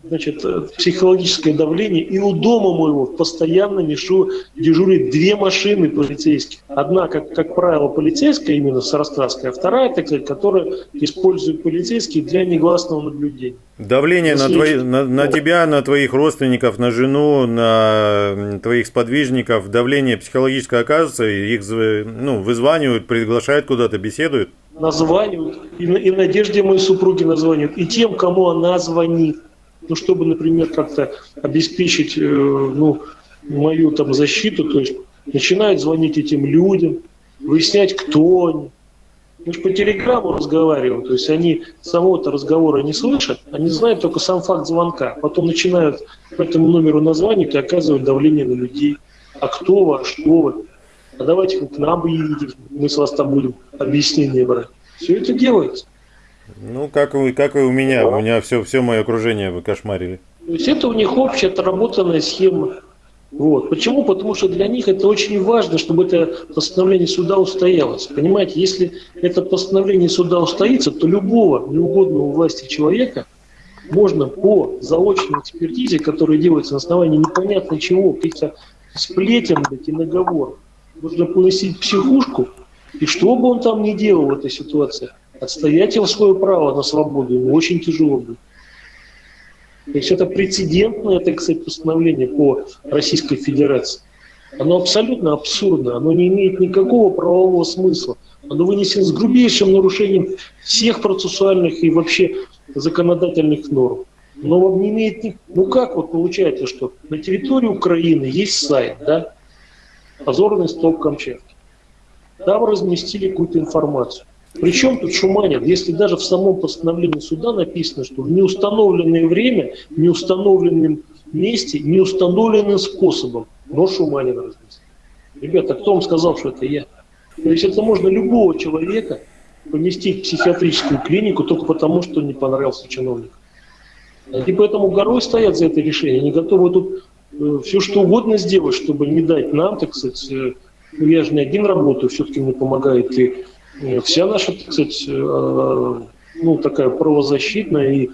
значит, э, психологическое давление, и у дома моего постоянно мешу дежурит две машины полицейских. Одна, как, как правило, полицейская, именно Сарастрасская, а вторая, так сказать, которая используют полицейские для негласного наблюдения. Давление на, твои, на, на тебя, на твоих родственников, на жену, на твоих сподвижников, давление психологическое оказывается, их ну, вызванивают, приглашают куда-то, беседуют? Названивают, и, и Надежде моей супруги названивают, и тем, кому она звонит ну, чтобы, например, как-то обеспечить э, ну, мою там защиту, то есть начинают звонить этим людям, выяснять, кто они. Мы же по телеграмму разговариваем, то есть они самого-то разговора не слышат, они знают только сам факт звонка. Потом начинают по этому номеру названивать и оказывают давление на людей. А кто вы, а что вы? А давайте к нам приедете, мы с вас там будем объяснение брать. Все это делается. Ну, как, и, как и у меня. У меня все, все мое окружение вы кошмарили. То есть это у них общая отработанная схема. Вот. Почему? Потому что для них это очень важно, чтобы это постановление суда устоялось. Понимаете, если это постановление суда устоится, то любого неугодного власти человека можно по заочной экспертизе, которая делается на основании непонятно чего, каких-то сплетен и наговоров, можно поносить психушку, и что бы он там ни делал в этой ситуации, Отстоять его свое право на свободу ему очень тяжело будет. То есть это прецедентное, так сказать, постановление по Российской Федерации. Оно абсолютно абсурдно, оно не имеет никакого правового смысла. Оно вынесено с грубейшим нарушением всех процессуальных и вообще законодательных норм. Но не имеет... Ну как вот получается, что на территории Украины есть сайт, да, позорный столб Камчатки. Там разместили какую-то информацию. Причем тут Шуманин, если даже в самом постановлении суда написано, что в неустановленное время, в неустановленном месте, неустановленным способом, но Шуманин разместил. Ребята, кто вам сказал, что это я? То есть это можно любого человека поместить в психиатрическую клинику только потому, что не понравился чиновник. И поэтому горой стоят за это решение. Они готовы тут э, все что угодно сделать, чтобы не дать нам, так сказать, э, ну я же не один работаю, все-таки мне помогает и Вся наша, так сказать, э, ну, такая правозащитная и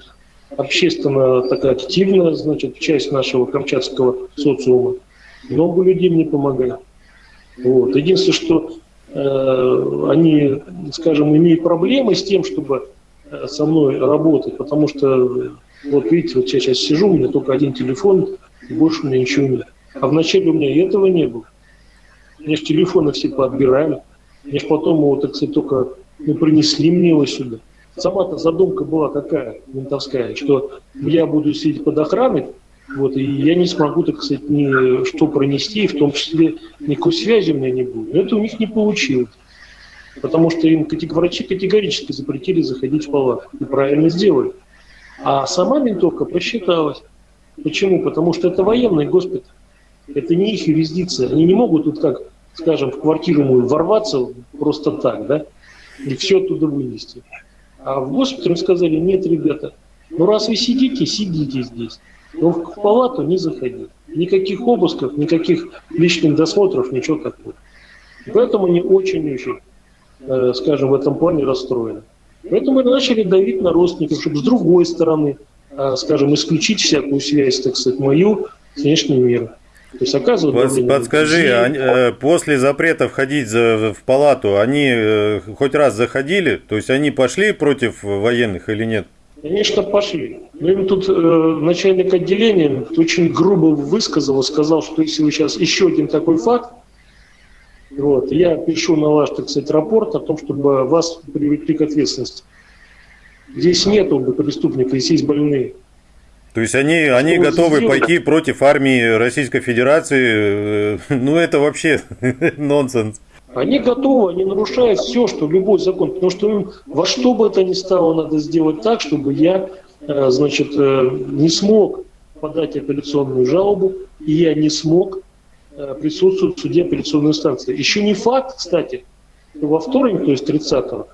общественно такая активная, значит, часть нашего камчатского социума. Много людей мне помогают. Вот. Единственное, что э, они, скажем, имеют проблемы с тем, чтобы э, со мной работать, потому что, вот видите, вот я сейчас сижу, у меня только один телефон, и больше у меня ничего нет. А вначале у меня этого не было. Мне же телефоны все поотбирали. Мне же потом его, так сказать, только ну, принесли мне его сюда. Сама-то задумка была какая, ментовская, что я буду сидеть под охраной, вот, и я не смогу, так сказать, ни что пронести, в том числе никакой связи у меня не будет. Но это у них не получилось. Потому что им врачи категорически запретили заходить в палату. И правильно сделали. А сама ментовка просчиталась. Почему? Потому что это военный госпиталь. Это не их юрисдикция. Они не могут тут как скажем, в квартиру мою ворваться просто так, да, и все оттуда вынести. А в госпитале сказали, нет, ребята, ну раз вы сидите, сидите здесь. Но в палату не заходите. Никаких обысков, никаких личных досмотров, ничего такого. поэтому они очень-очень, э, скажем, в этом плане расстроены. Поэтому мы начали давить на родственников, чтобы с другой стороны, э, скажем, исключить всякую связь, так сказать, мою с внешним миром. То есть оказывают Под, Подскажи, они, э, после запрета входить за, в палату, они э, хоть раз заходили? То есть они пошли против военных или нет? Конечно, пошли. Но им тут э, начальник отделения очень грубо высказал, сказал, что если вы сейчас еще один такой факт, вот, я пишу на ваш, так сказать, рапорт о том, чтобы вас привлекли к ответственности. Здесь нету преступников, здесь есть больные. То есть они, они готовы сделать? пойти против армии Российской Федерации. Э, ну это вообще нонсенс. Они готовы, они нарушают все, что любой закон, потому что им во что бы это ни стало, надо сделать так, чтобы я, э, значит, э, не смог подать апелляционную жалобу, и я не смог присутствовать в суде апелляционной инстанции. Еще не факт, кстати, во вторник, то есть 30-го,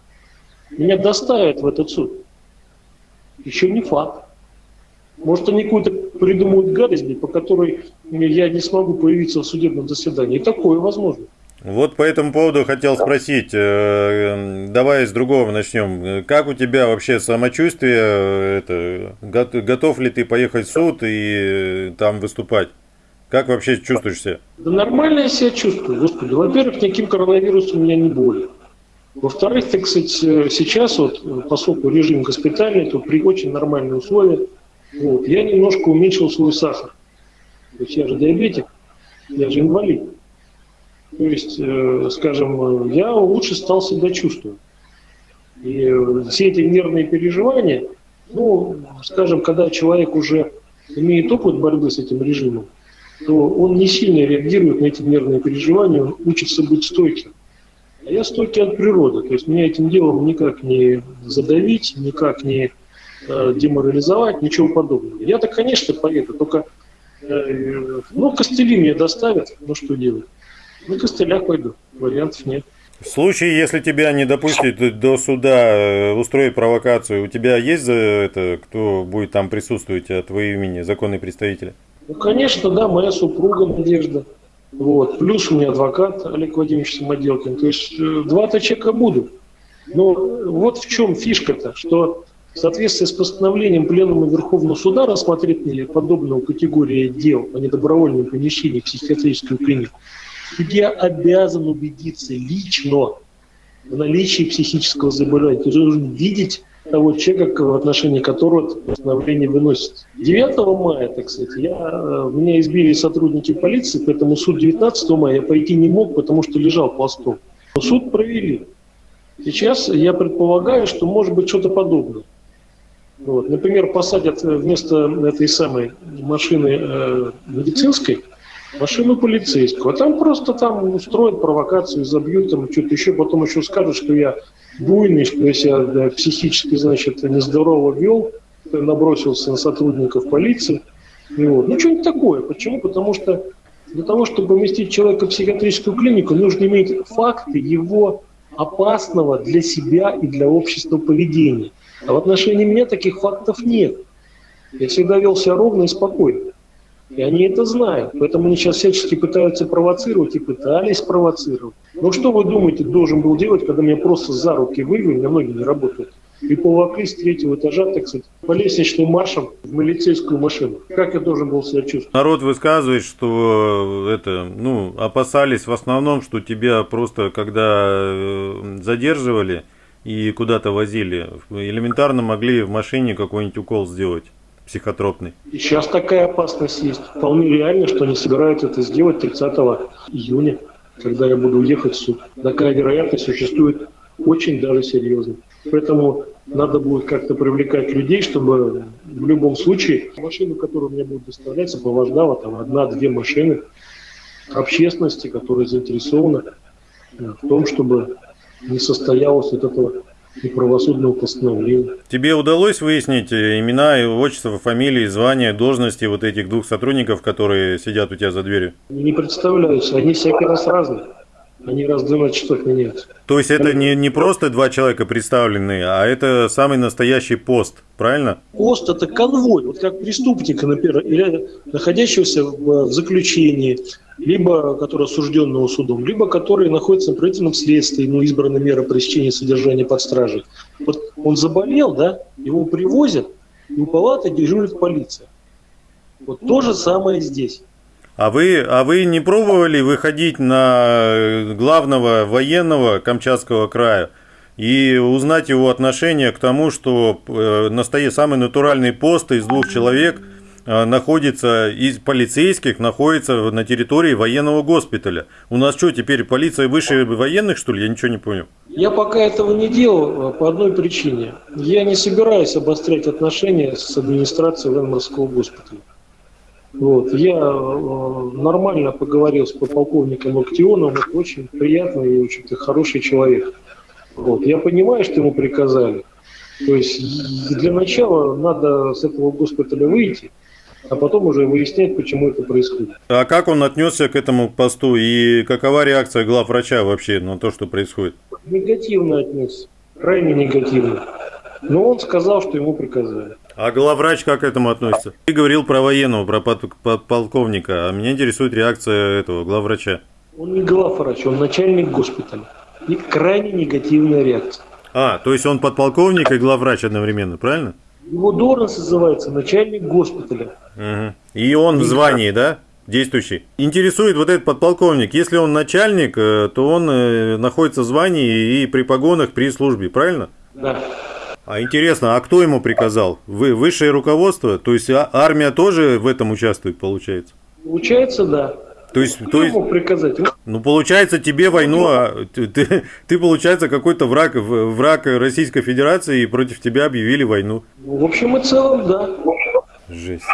меня доставят в этот суд. Еще не факт. Может, они какую-то придумают гадость, по которой я не смогу появиться в судебном заседании. И такое возможно. Вот по этому поводу хотел спросить, э, давай с другого начнем. Как у тебя вообще самочувствие? э, Это, го- готов ли ты поехать в суд и там выступать? Как вообще чувствуешь себя? Да нормально я себя чувствую, господи. Во-первых, никаким коронавирусом у меня не болен. Во-вторых, так сказать, э, сейчас вот, э, поскольку режим госпитальный, то при очень нормальные условия, вот, я немножко уменьшил свой сахар. То есть я же диабетик, я же инвалид. То есть, э, скажем, я лучше стал себя чувствовать. И э, все эти нервные переживания, ну, скажем, когда человек уже имеет опыт борьбы с этим режимом, то он не сильно реагирует на эти нервные переживания, он учится быть стойким. А я стойкий от природы, то есть меня этим делом никак не задавить, никак не деморализовать, ничего подобного. Я-то, конечно, поеду, только э, ну, костыли мне доставят, ну что делать? На костылях пойду, вариантов нет. В случае, если тебя не допустят до суда э, устроить провокацию, у тебя есть за это, кто будет там присутствовать от твоего имени, законный представитель? Ну, конечно, да, моя супруга Надежда. Вот. Плюс у меня адвокат Олег Владимирович Самоделкин. То есть э, два-то человека будут. Но вот в чем фишка-то, что в соответствии с постановлением Пленума Верховного Суда рассмотрения подобного категории дел о недобровольном помещении в психиатрическую клинику, судья обязан убедиться лично в наличии психического заболевания. Он должен видеть того человека, в отношении которого постановление выносится. 9 мая, так сказать, я, э, меня избили сотрудники полиции, поэтому суд 19 мая я пойти не мог, потому что лежал пластом. Но суд провели. Сейчас я предполагаю, что может быть что-то подобное. Вот. Например, посадят э, вместо этой самой машины э, медицинской машину полицейскую, а там просто там устроят провокацию, забьют там что-то еще, потом еще скажут, что я буйный, что я себя да, психически, значит, нездорово вел, набросился на сотрудников полиции. И вот. Ну, что-нибудь такое. Почему? Потому что для того, чтобы поместить человека в психиатрическую клинику, нужно иметь факты его опасного для себя и для общества поведения. А в отношении меня таких фактов нет. Я всегда вел себя ровно и спокойно. И они это знают. Поэтому они сейчас всячески пытаются провоцировать и пытались провоцировать. Но что вы думаете, должен был делать, когда меня просто за руки вывели, меня ноги не работают, и поволокли с третьего этажа, так сказать, по лестничным маршам в милицейскую машину? Как я должен был себя чувствовать? Народ высказывает, что э, это, ну, опасались в основном, что тебя просто, когда э, задерживали и куда-то возили, элементарно могли в машине какой-нибудь укол сделать психотропный. Сейчас такая опасность есть. Вполне реально, что они собираются это сделать 30 июня, когда я буду ехать в суд. Такая вероятность существует очень даже серьезно. Поэтому надо будет как-то привлекать людей, чтобы в любом случае машину, которую мне будут доставлять, сопровождала там одна-две машины общественности, которая заинтересована в том, чтобы не состоялось вот этого неправосудного постановления. Тебе удалось выяснить э, имена, и отчество, фамилии, звания, должности вот этих двух сотрудников, которые сидят у тебя за дверью? Не представляются, они всякий раз разные. Они раз в 12 часов меняются. То есть это не, не просто два человека представленные, а это самый настоящий пост, правильно? Пост – это конвой, вот как преступника, например, или находящегося в, в заключении, либо который осужденного судом, либо который находится на правительственном следствии, ему избрана мера пресечения содержания под стражей. Вот он заболел, да, его привозят, и у палаты дежурит полиция. Вот то же самое здесь. А вы, а вы не пробовали выходить на главного военного Камчатского края и узнать его отношение к тому, что э, самый натуральный пост из двух человек э, находится из полицейских находится на территории военного госпиталя. У нас что, теперь полиция выше военных, что ли? Я ничего не понял. Я пока этого не делал э, по одной причине. Я не собираюсь обострять отношения с администрацией военно-морского госпиталя. Вот. Я э, нормально поговорил с подполковником Локтионовым, это очень приятный и очень хороший человек. Вот. Я понимаю, что ему приказали. То есть для начала надо с этого госпиталя выйти, а потом уже выяснять, почему это происходит. А как он отнесся к этому посту и какова реакция главврача вообще на то, что происходит? Негативно отнесся, крайне негативно. Но он сказал, что ему приказали. А главврач как к этому относится? Ты говорил про военного, про под- подполковника, а меня интересует реакция этого главврача. Он не главврач, он начальник госпиталя. И крайне негативная реакция. А, то есть он подполковник и главврач одновременно, правильно? Его должность называется начальник госпиталя. Угу. И он в звании, да? Действующий. Интересует вот этот подполковник. Если он начальник, э, то он э, находится в звании и при погонах при службе, правильно? Да. А интересно, а кто ему приказал? Вы высшее руководство? То есть а- армия тоже в этом участвует, получается? Получается, да. То есть, Кто то есть, приказать? ну получается тебе войну, а ты, ты, ты, получается какой-то враг, враг Российской Федерации и против тебя объявили войну. Ну, В общем и целом, да. Жесть.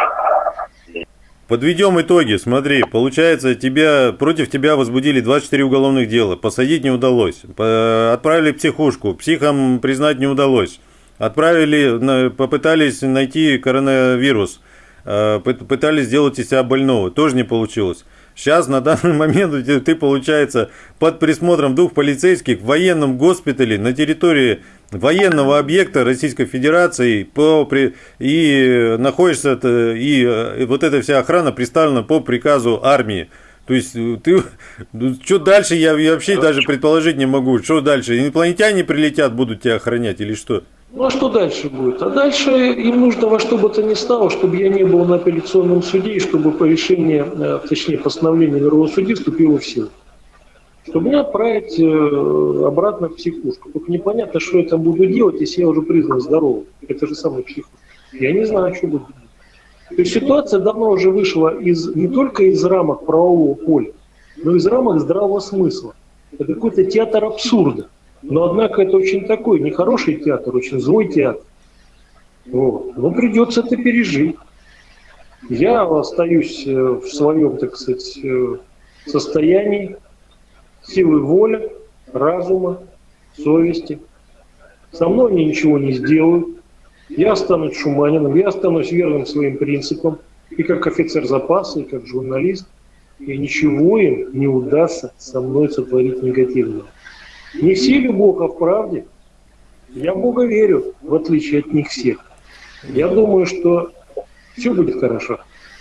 Подведем итоги. Смотри, получается, тебя, против тебя возбудили 24 уголовных дела. Посадить не удалось. Отправили в психушку. Психом признать не удалось. Отправили, попытались найти коронавирус. Э, пы- Пытались сделать из себя больного. Тоже не получилось. Сейчас, на данный момент, ты, получается, под присмотром двух полицейских в военном госпитале на территории военного объекта Российской Федерации по, при, и находишься, это- и, э, и вот эта вся охрана представлена по приказу армии. То есть э, ты, что дальше, я, я вообще даже предположить не могу, что дальше, инопланетяне прилетят, будут тебя охранять или что? Ну а что дальше будет? А дальше им нужно во что бы то ни стало, чтобы я не был на апелляционном суде, и чтобы по решению, э, точнее постановление мирового судьи вступило в силу. Чтобы меня отправить э, обратно в психушку. Только непонятно, что я там буду делать, если я уже признан здоровым. Это же самая психушка. Я не знаю, что буду делать. То есть ситуация давно уже вышла из, не только из рамок правового поля, но и из рамок здравого смысла. Это какой-то театр абсурда. Но, однако, это очень такой нехороший театр, очень злой театр. Вот. Но придется это пережить. Я остаюсь э, в своем, так сказать, э, состоянии силы воли, разума, совести. Со мной они ничего не сделают. Я останусь шуманином, я останусь верным своим принципам, и как офицер запаса, и как журналист. И ничего им не удастся со мной сотворить негативного. Не в силе Бога в правде. Я Бога верю, в отличие от них всех. Я думаю, что все будет хорошо.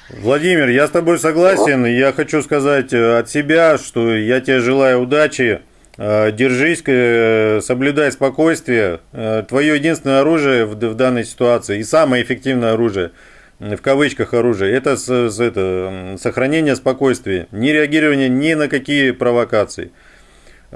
Владимир, я с тобой согласен. Я хочу сказать э, от себя, что я тебе желаю удачи. Э, Держись, э, соблюдай спокойствие. Твое единственное оружие в, данной ситуации и самое эффективное оружие, в кавычках оружие, это, это сохранение спокойствия, не реагирование ни на какие провокации.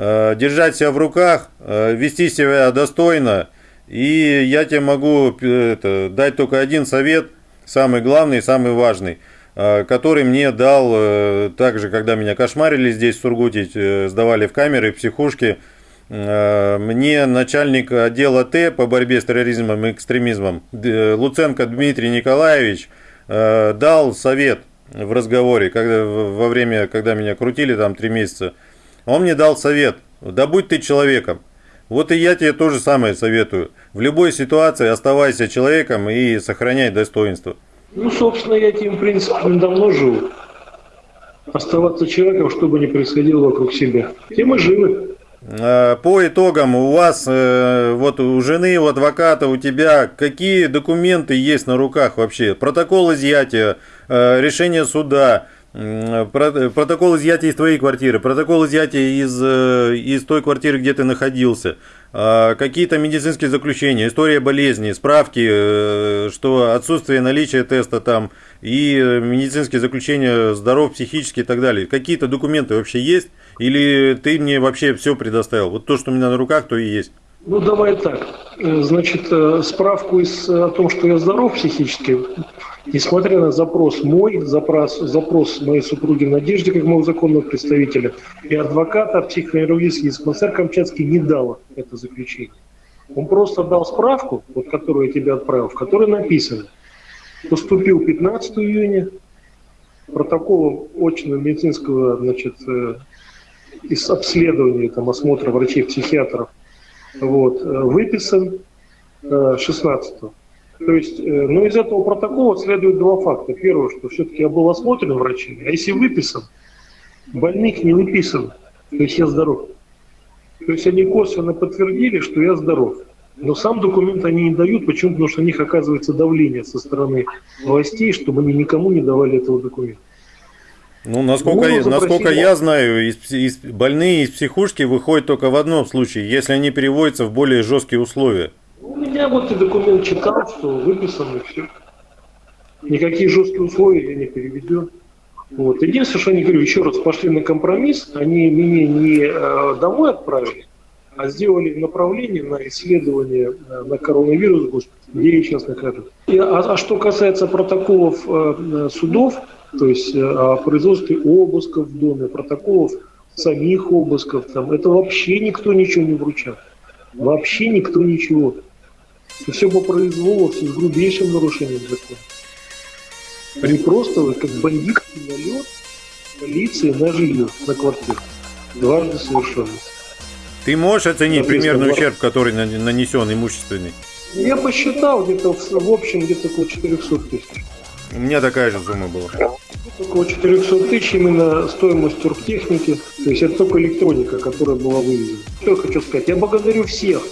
Э, Держать себя в руках, э, вести себя достойно. И я тебе могу э, это, дать только один совет, самый главный, самый важный, который мне дал также, когда меня кошмарили здесь в Сургуте, сдавали в камеры, в психушки, э, мне начальник отдела Т по борьбе с терроризмом и экстремизмом Луценко Дмитрий Николаевич дал совет в разговоре, когда, во время, когда меня крутили там три месяца. Он мне дал совет, да будь ты человеком. Вот и я тебе то же самое советую. В любой ситуации оставайся человеком и сохраняй достоинство. Ну, собственно, я этим принципом давно живу. Оставаться человеком, что бы ни происходило вокруг себя. И живы. Э, По итогам у вас, э, вот у жены, у адвоката, у тебя, какие документы есть на руках вообще? Протокол изъятия, э, решение суда, протокол изъятия из твоей квартиры, протокол изъятия из, э, из той квартиры, где ты находился, э, какие-то медицинские заключения, история болезни, справки, э, что отсутствие наличия теста там и э, медицинские заключения здоров психически и так далее. Какие-то документы вообще есть? Или ты мне вообще все предоставил? Вот то, что у меня на руках, то и есть. Ну, давай так. Э, Значит, э, справку из, э, о том, что я здоров психически, несмотря на запрос мой, запрос, запрос моей супруги Надежды, как моего законного представителя, и адвоката, психоневрологический диспансер Камчатский не дала это заключение. Он просто дал справку, вот которую я тебе отправил, в которой написано, поступил 15 июня, протоколом очного медицинского значит, э, из обследования, там, осмотра врачей-психиатров вот, э, выписан э, 16 То есть, ну, из этого протокола следует два факта. Первое, что все-таки я был осмотрен врачами, а если выписан, больных не выписан, то есть я здоров. То есть они косвенно подтвердили, что я здоров. Но сам документ они не дают, почему? Потому что на них оказывается давление со стороны властей, чтобы они никому не давали этого документа. Ну, насколько, я- насколько я знаю, из, из- больные из психушки выходят только в одном случае, если они переводятся в более жесткие условия. У меня вот и документ читал, что выписано все. Никакие жесткие условия я не переведен. Вот. Единственное, что они, говорю, еще раз пошли на компромисс, они меня не э, домой отправили, а сделали направление на исследование э, на коронавирус, госпитале, где я сейчас нахожусь. И, а, а что касается протоколов э, э, судов, то есть о производстве обысков в доме, протоколов самих обысков, там, это вообще никто ничего не вручал. Вообще никто ничего. Это все по произволу, все с грубейшим нарушением закона. Они просто как бандитский налет полиции на жилье, на квартиру. Дважды совершенно. Ты можешь оценить Соответственно, примерный вот- ущерб, который нан- нанесен имущественный? Я посчитал где-то в, в общем где-то около 400 тысяч. У меня такая же сумма была. Около 400 тысяч именно стоимость турктехники. То есть это только электроника, которая была вывезена. Что я хочу сказать? Я благодарю всех,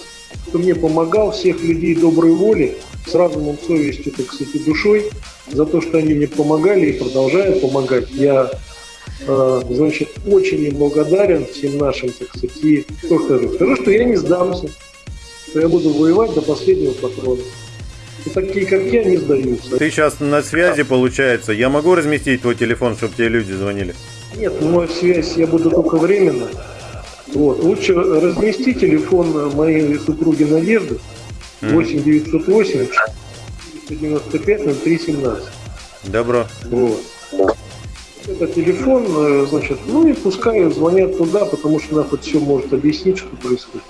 кто мне помогал, всех людей доброй воли, с разумом, совестью, так сказать, и душой, за то, что они мне помогали и продолжают помогать. Я, э, значит, очень им благодарен всем нашим, так сказать, и что скажу? Скажу, что я не сдамся, что я буду воевать до последнего патрона. И такие, как я, не сдаются. Ты сейчас на связи, получается. Я могу разместить твой телефон, чтобы тебе люди звонили? Нет, мою связь я буду только временно. Вот. Лучше размести телефон моей супруги Надежды 8 908 495 0317. Добро. Вот. Это телефон, э, значит, ну и пускай звонят туда, потому что она хоть все может объяснить, что происходит.